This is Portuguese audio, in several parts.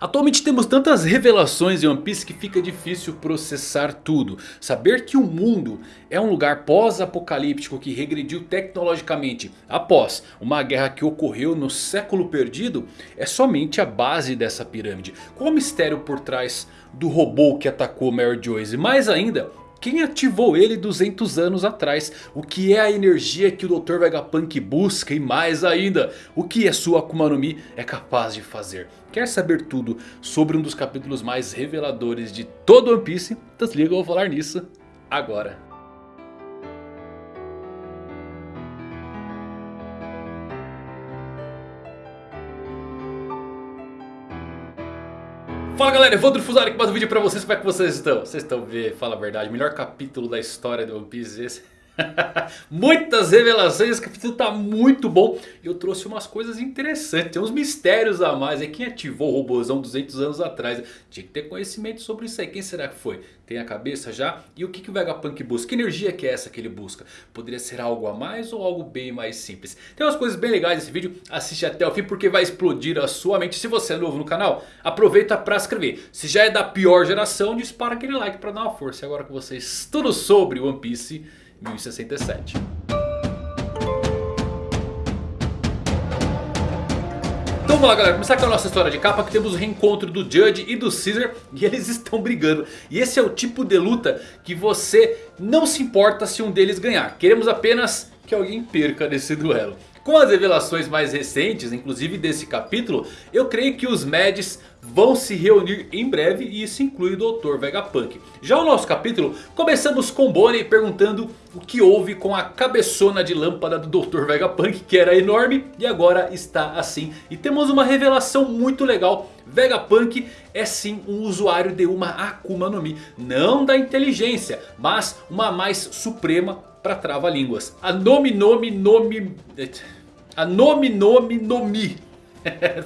Atualmente temos tantas revelações em One Piece que fica difícil processar tudo. Saber que o mundo é um lugar pós-apocalíptico que regrediu tecnologicamente após uma guerra que ocorreu no século perdido é somente a base dessa pirâmide. Qual o mistério por trás do robô que atacou Mary Joyce? E mais ainda, quem ativou ele 200 anos atrás? O que é a energia que o Dr. Vegapunk busca? E mais ainda, o que a sua Akuma no Mi é capaz de fazer? Quer saber tudo sobre um dos capítulos mais reveladores de todo One Piece? Então se liga, eu vou falar nisso agora. Fala galera, Evandro Fusari aqui mais um vídeo pra vocês, como é que vocês estão? Vocês estão vendo, fala a verdade, melhor capítulo da história do One Piece esse Muitas revelações, esse capítulo tá muito bom. E eu trouxe umas coisas interessantes, tem uns mistérios a mais. É quem ativou o robôzão 200 anos atrás? Tinha que ter conhecimento sobre isso aí. Quem será que foi? Tem a cabeça já? E o que, que o Vegapunk busca? Que energia que é essa que ele busca? Poderia ser algo a mais ou algo bem mais simples? Tem umas coisas bem legais nesse vídeo. Assiste até o fim porque vai explodir a sua mente. Se você é novo no canal, aproveita para se inscrever. Se já é da pior geração, dispara aquele like para dar uma força. E agora com vocês tudo sobre One Piece 1067. Então vamos lá galera, começar com a nossa história de capa que temos o reencontro do Judge e do Caesar e eles estão brigando. E esse é o tipo de luta que você não se importa se um deles ganhar. Queremos apenas que alguém perca nesse duelo. Com as revelações mais recentes, inclusive desse capítulo, eu creio que os Mads vão se reunir em breve e isso inclui o Dr. Vegapunk. Já o nosso capítulo, começamos com Bonnie perguntando o que houve com a cabeçona de lâmpada do Dr. Vegapunk que era enorme e agora está assim. E temos uma revelação muito legal, Vegapunk é sim um usuário de uma Akuma no Mi. Não da inteligência, mas uma mais suprema para trava-línguas. A Nomi Nomi Nomi... A Nomi Nomi Nomi.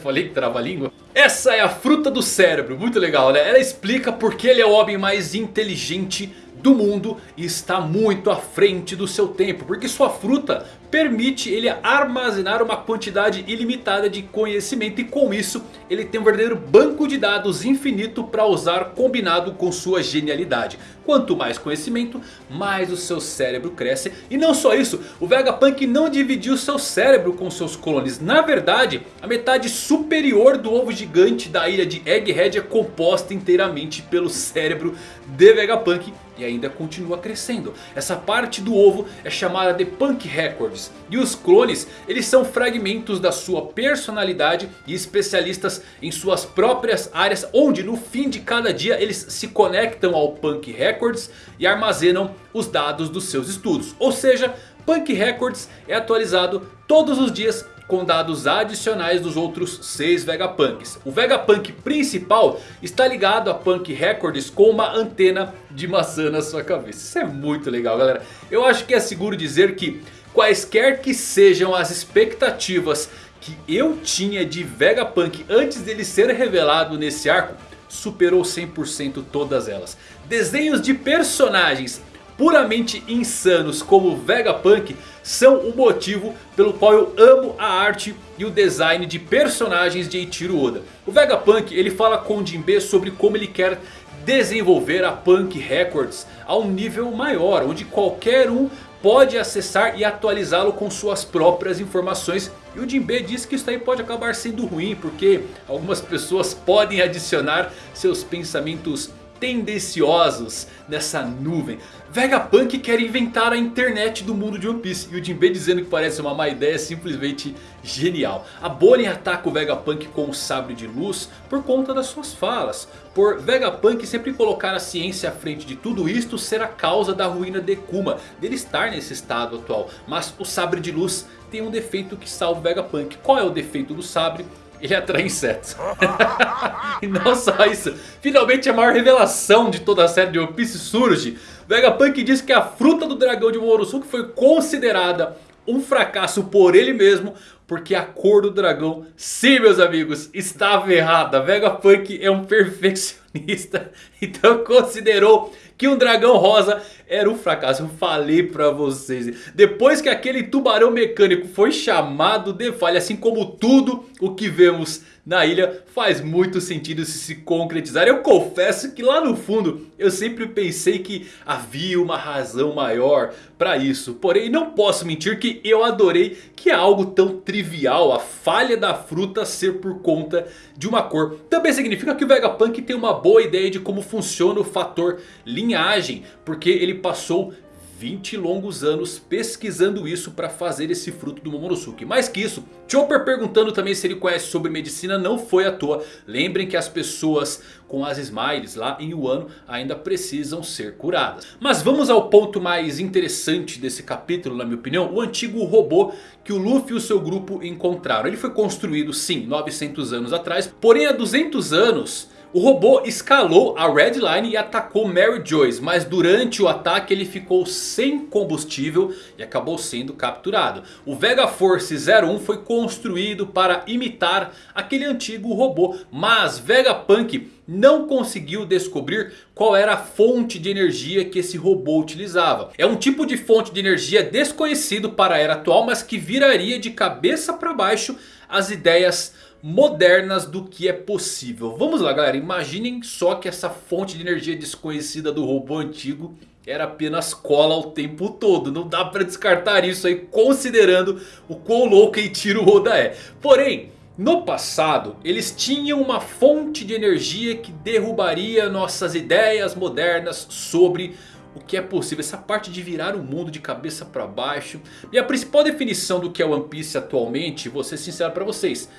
Falei que trava-língua? Essa é a fruta do cérebro, muito legal né? Ela explica porque ele é o homem mais inteligente do mundo e está muito à frente do seu tempo. Porque sua fruta permite ele armazenar uma quantidade ilimitada de conhecimento. E com isso ele tem um verdadeiro banco de dados infinito para usar combinado com sua genialidade. Quanto mais conhecimento, mais o seu cérebro cresce. E não só isso, o Vegapunk não dividiu seu cérebro com seus clones. Na verdade, a metade superior do ovo gigante da ilha de Egghead é composta inteiramente pelo cérebro de Vegapunk. E ainda continua crescendo. Essa parte do ovo é chamada de Punk Records. E os clones, eles são fragmentos da sua personalidade e especialistas em suas próprias áreas. Onde no fim de cada dia eles se conectam ao Punk Records e armazenam os dados dos seus estudos. Ou seja, Punk Records é atualizado todos os dias com dados adicionais dos outros 6 Vegapunks. O Vegapunk principal está ligado a Punk Records com uma antena de maçã na sua cabeça. Isso é muito legal galera. Eu acho que é seguro dizer que quaisquer que sejam as expectativas que eu tinha de Vegapunk antes dele ser revelado nesse arco superou 100% todas elas. Desenhos de personagens puramente insanos como Vegapunk são o motivo pelo qual eu amo a arte e o design de personagens de Eiichiro Oda. O Vegapunk ele fala com Jinbe sobre como ele quer desenvolver a Punk Records a um nível maior, onde qualquer um pode acessar e atualizá-lo com suas próprias informações. E o Jinbe diz que isso aí pode acabar sendo ruim, porque algumas pessoas podem adicionar seus pensamentos tendenciosos nessa nuvem. Vegapunk quer inventar a internet do mundo de One Piece. E o Jinbe dizendo que parece uma má ideia é simplesmente genial. A Bonnie ataca o Vegapunk com o sabre de luz por conta das suas falas. Por Vegapunk sempre colocar a ciência à frente de tudo isto ser a causa da ruína de Kuma. Dele estar nesse estado atual. Mas o sabre de luz tem um defeito que salva o Vegapunk. Qual é o defeito do sabre? Ele atrai insetos. e não só isso, finalmente a maior revelação de toda a série de One Piece surge. Vegapunk diz que a fruta do dragão de Morosuke foi considerada um fracasso por ele mesmo. Porque a cor do dragão, sim meus amigos, estava errada. Vegapunk é um perfeccionista Então considerou que um dragão rosa era um fracasso. Eu falei pra vocês. Depois que aquele tubarão mecânico foi chamado de falha. Assim como tudo o que vemos na ilha faz muito sentido se se concretizar. Eu confesso que lá no fundo eu sempre pensei que havia uma razão maior para isso. Porém não posso mentir que eu adorei que é algo tão trivial. A falha da fruta ser por conta de uma cor. Também significa que o Vegapunk tem uma boa ideia de como funciona o fator linhagem. Porque ele passou 20 longos anos pesquisando isso para fazer esse fruto do Momonosuke. Mais que isso, Chopper perguntando também se ele conhece sobre medicina não foi à toa. Lembrem que as pessoas com as Smiles lá em Wano ainda precisam ser curadas. Mas vamos ao ponto mais interessante desse capítulo na minha opinião. O antigo robô que o Luffy e o seu grupo encontraram. Ele foi construído sim 900 anos atrás. Porém há 200 anos... O robô escalou a Red Line e atacou Mary Joyce. Mas durante o ataque ele ficou sem combustível e acabou sendo capturado. O Vega Force 01 foi construído para imitar aquele antigo robô. Mas Vegapunk não conseguiu descobrir qual era a fonte de energia que esse robô utilizava. É um tipo de fonte de energia desconhecido para a era atual, mas que viraria de cabeça para baixo as ideias modernas do que é possível. Vamos lá galera, imaginem só que essa fonte de energia desconhecida do robô antigo era apenas cola o tempo todo. Não dá para descartar isso aí considerando o quão louco e tiro o Oda é. Porém, no passado eles tinham uma fonte de energia que derrubaria nossas ideias modernas sobre o que é possível. Essa parte de virar o mundo de cabeça para baixo. E a principal definição do que é One Piece atualmente, vou ser sincero para vocês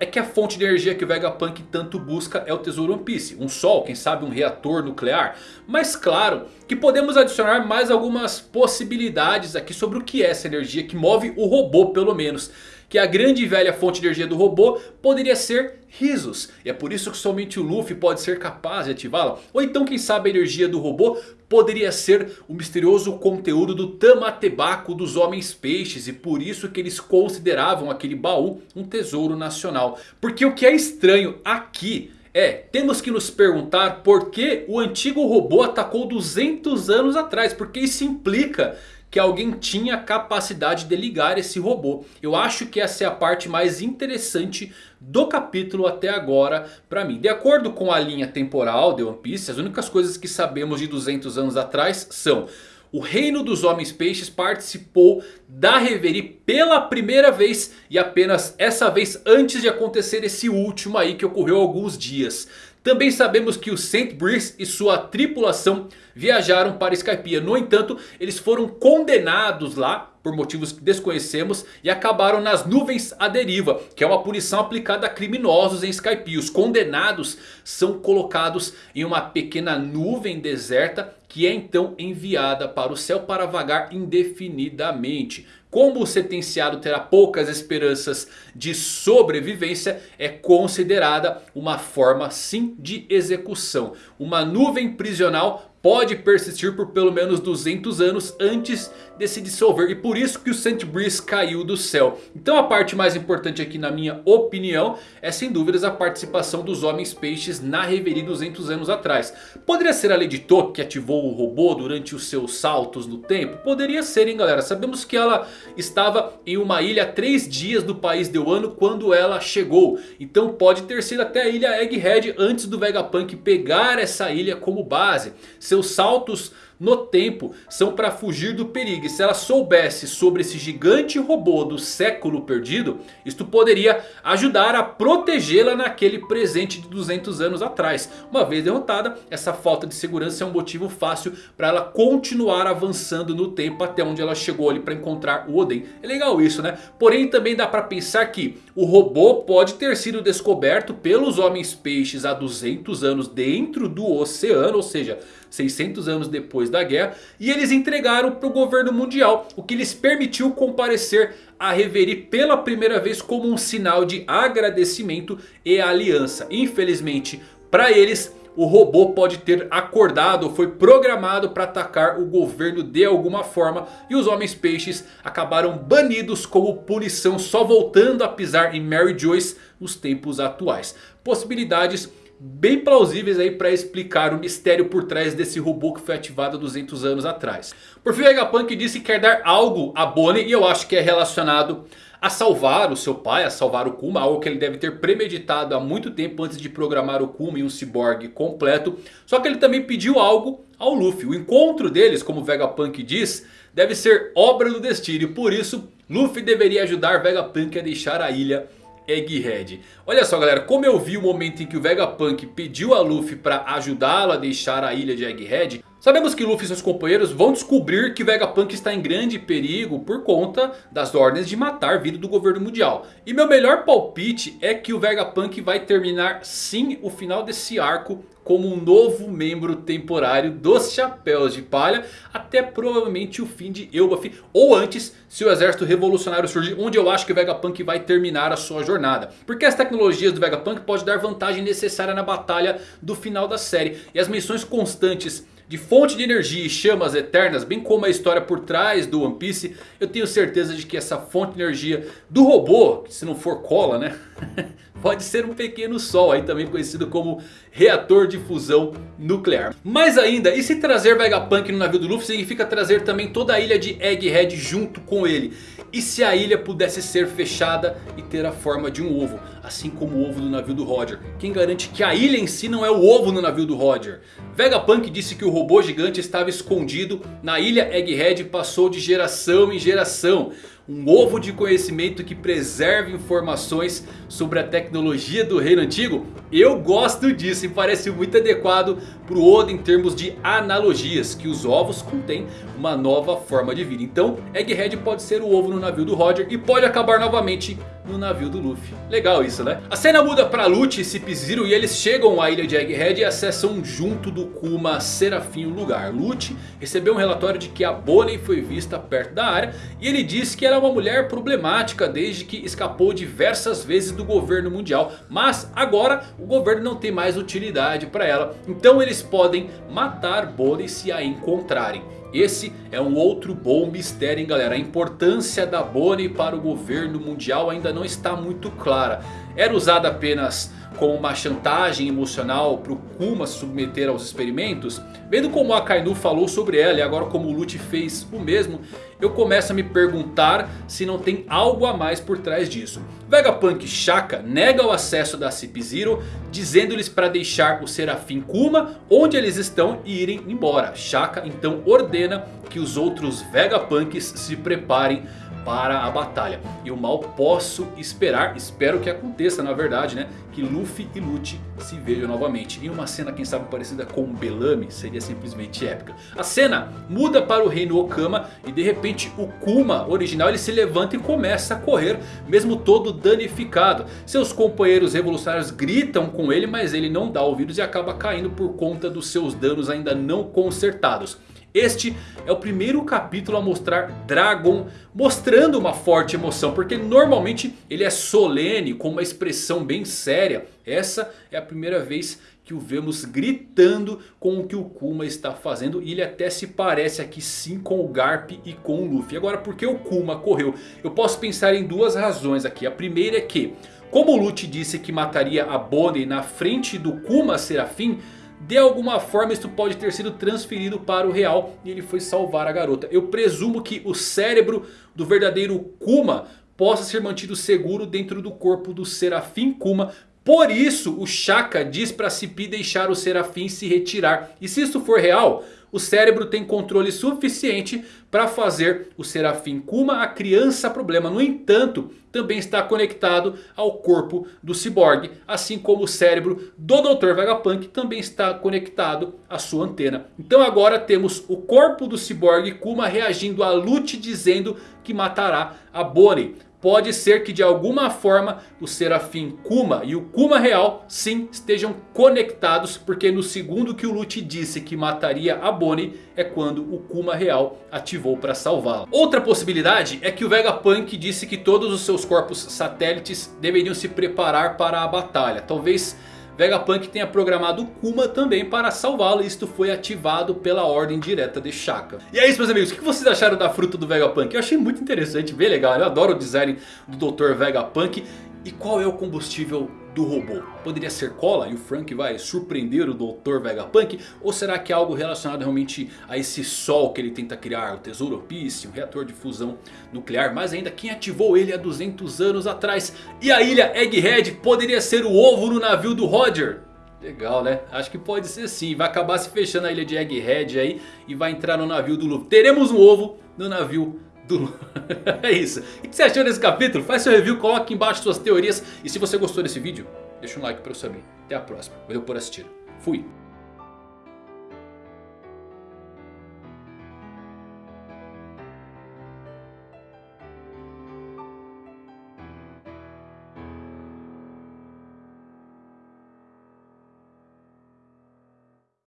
é que a fonte de energia que o Vegapunk tanto busca é o tesouro One Piece. Um sol, quem sabe um reator nuclear. Mas claro que podemos adicionar mais algumas possibilidades aqui sobre o que é essa energia que move o robô pelo menos que a grande e velha fonte de energia do robô poderia ser risos. E é por isso que somente o Luffy pode ser capaz de ativá-la. Ou então quem sabe a energia do robô poderia ser o misterioso conteúdo do Tamatebaco dos Homens Peixes. E por isso que eles consideravam aquele baú um tesouro nacional. Porque o que é estranho aqui... É, temos que nos perguntar por que o antigo robô atacou 200 anos atrás. Porque isso implica que alguém tinha capacidade de ligar esse robô. Eu acho que essa é a parte mais interessante do capítulo até agora para mim. De acordo com a linha temporal de One Piece, as únicas coisas que sabemos de 200 anos atrás são... O reino dos homens peixes participou da Reverie pela primeira vez. E apenas essa vez antes de acontecer esse último aí que ocorreu alguns dias. Também sabemos que o Saint Brice e sua tripulação viajaram para Skypiea. No entanto, eles foram condenados lá por motivos que desconhecemos e acabaram nas nuvens à deriva, que é uma punição aplicada a criminosos em Skypiea. Os condenados são colocados em uma pequena nuvem deserta que é então enviada para o céu para vagar indefinidamente. Como o sentenciado terá poucas esperanças de sobrevivência, é considerada uma forma sim de execução. Uma nuvem prisional pode persistir por pelo menos 200 anos antes de se dissolver. E por isso que o Saint Breeze caiu do céu. Então a parte mais importante aqui na minha opinião é sem dúvidas a participação dos Homens Peixes na Reverie 200 anos atrás. Poderia ser a Lady Toque que ativou o robô durante os seus saltos no tempo? Poderia ser hein galera. Sabemos que ela estava em uma ilha há 3 dias do país de Wano quando ela chegou. Então pode ter sido até a ilha Egghead antes do Vegapunk pegar essa ilha como base. Seus saltos no tempo são para fugir do perigo. E se ela soubesse sobre esse gigante robô do século perdido, isto poderia ajudar a protegê-la naquele presente de 200 anos atrás. Uma vez derrotada, essa falta de segurança é um motivo fácil para ela continuar avançando no tempo até onde ela chegou ali para encontrar o Oden. É legal isso né? Porém também dá para pensar que o robô pode ter sido descoberto pelos homens peixes há 200 anos dentro do oceano, ou seja... 600 anos depois da guerra. E eles entregaram para o governo mundial. O que lhes permitiu comparecer a Reverie pela primeira vez como um sinal de agradecimento e aliança. Infelizmente para eles... O robô pode ter acordado ou foi programado para atacar o governo de alguma forma. E os homens peixes acabaram banidos como punição. Só voltando a pisar em Mary Joyce nos tempos atuais. Possibilidades bem plausíveis aí para explicar o mistério por trás desse robô que foi ativado 200 anos atrás. Por fim, Vegapunk disse que quer dar algo a Bonnie e eu acho que é relacionado a salvar o seu pai, a salvar o Kuma. Algo que ele deve ter premeditado há muito tempo antes de programar o Kuma em um cyborg completo. Só que ele também pediu algo ao Luffy. O encontro deles, como Vegapunk diz, deve ser obra do destino. E por isso Luffy deveria ajudar Vegapunk a deixar a ilha Egghead. Olha só galera, como eu vi o momento em que o Vegapunk pediu a Luffy para ajudá-lo a deixar a ilha de Egghead. Sabemos que Luffy e seus companheiros vão descobrir que Vegapunk está em grande perigo por conta das ordens de matar vida do governo mundial. E meu melhor palpite é que o Vegapunk vai terminar sim o final desse arco como um novo membro temporário dos Chapéus de Palha. Até provavelmente o fim de Elbaf. Ou antes, se o exército revolucionário surgir. Onde eu acho que o Vegapunk vai terminar a sua jornada. Porque as tecnologias do Vegapunk podem dar vantagem necessária na batalha do final da série. E as missões constantes de fonte de energia e chamas eternas, bem como a história por trás do One Piece, eu tenho certeza de que essa fonte de energia do robô, se não for cola né, pode ser um pequeno sol, aí também conhecido como reator de fusão nuclear. Mais ainda, e se trazer Vegapunk no navio do Luffy significa trazer também toda a ilha de Egghead junto com ele. E se a ilha pudesse ser fechada e ter a forma de um ovo, assim como o ovo do navio do Roger. Quem garante que a ilha em si não é o ovo no navio do Roger? Vegapunk disse que o robô gigante estava escondido na ilha Egghead e passou de geração em geração. Um ovo de conhecimento que preserva informações sobre a tecnologia do reino antigo. Eu gosto disso e parece muito adequado para o Oda em termos de analogias. Que os ovos contêm uma nova forma de vida. Então Egghead pode ser o ovo no navio do Roger e pode acabar novamente no navio do Luffy. Legal isso né? A cena muda para Lute e Cip Zero e eles chegam à ilha de Egghead e acessam junto do Kuma Serafim o lugar. Lute recebeu um relatório de que a Bonnie foi vista perto da área e ele diz que ela é uma mulher problemática desde que escapou diversas vezes do governo mundial. Mas agora o governo não tem mais utilidade para ela. Então eles podem matar Bonnie se a encontrarem. Esse é um outro bom mistério hein galera. A importância da Bonnie para o governo mundial ainda não está muito clara. Era usada apenas como uma chantagem emocional para o Kuma se submeter aos experimentos. Vendo como a Akainu falou sobre ela e agora como o Lute fez o mesmo. Eu começo a me perguntar se não tem algo a mais por trás disso. Vegapunk Shaka nega o acesso da Cip Zero. Dizendo-lhes para deixar o Serafim Kuma onde eles estão e irem embora. Shaka então ordena que os outros Vegapunks se preparem para a batalha. E eu mal posso esperar, espero que aconteça na verdade né. Que Luffy e Lute se vejam novamente. Em uma cena quem sabe parecida com Bellamy seria simplesmente épica. A cena muda para o reino Okama e de repente o Kuma original ele se levanta e começa a correr. Mesmo todo danificado. Seus companheiros revolucionários gritam com ele mas ele não dá ouvidos e acaba caindo por conta dos seus danos ainda não consertados. Este é o primeiro capítulo a mostrar Dragon mostrando uma forte emoção. Porque normalmente ele é solene com uma expressão bem séria. Essa é a primeira vez que o vemos gritando com o que o Kuma está fazendo. E ele até se parece aqui sim com o Garp e com o Luffy. Agora por que o Kuma correu? Eu posso pensar em duas razões aqui. A primeira é que como o Lute disse que mataria a Bonnie na frente do Kuma Serafim... De alguma forma isso pode ter sido transferido para o real e ele foi salvar a garota. Eu presumo que o cérebro do verdadeiro Kuma possa ser mantido seguro dentro do corpo do Serafim Kuma. Por isso o Shaka diz para Cipi deixar o Serafim se retirar. E se isso for real o cérebro tem controle suficiente para fazer o Serafim Kuma a criança problema. No entanto, também está conectado ao corpo do Cyborg. Assim como o cérebro do Dr. Vegapunk também está conectado à sua antena. Então agora temos o corpo do Cyborg Kuma reagindo a Lute dizendo que matará a Bonnie. Pode ser que de alguma forma o Serafim Kuma e o Kuma real sim estejam conectados. Porque no segundo que o Lute disse que mataria a Bonnie é quando o Kuma real ativou para salvá-la. Outra possibilidade é que o Vegapunk disse que todos os seus corpos satélites deveriam se preparar para a batalha. Talvez Vegapunk tenha programado Kuma também para salvá-lo. Isto foi ativado pela ordem direta de Shaka. E é isso meus amigos. O que vocês acharam da fruta do Vegapunk? Eu achei muito interessante, bem legal. Eu adoro o design do Dr. Vegapunk. E qual é o combustível do robô? Poderia ser cola e o Frank vai surpreender o Dr. Vegapunk? Ou será que é algo relacionado realmente a esse sol que ele tenta criar? O Tesouro Piece, um reator de fusão nuclear. Mas ainda quem ativou ele há 200 anos atrás? E a ilha Egghead poderia ser o ovo no navio do Roger? Legal né? Acho que pode ser sim. Vai acabar se fechando a ilha de Egghead aí. E vai entrar no navio do Luffy. Teremos um ovo no navio do... é isso. O que você achou desse capítulo? Faz seu review, coloque aqui embaixo suas teorias. E se você gostou desse vídeo, deixa um like pra eu saber. Até a próxima. Valeu por assistir. Fui.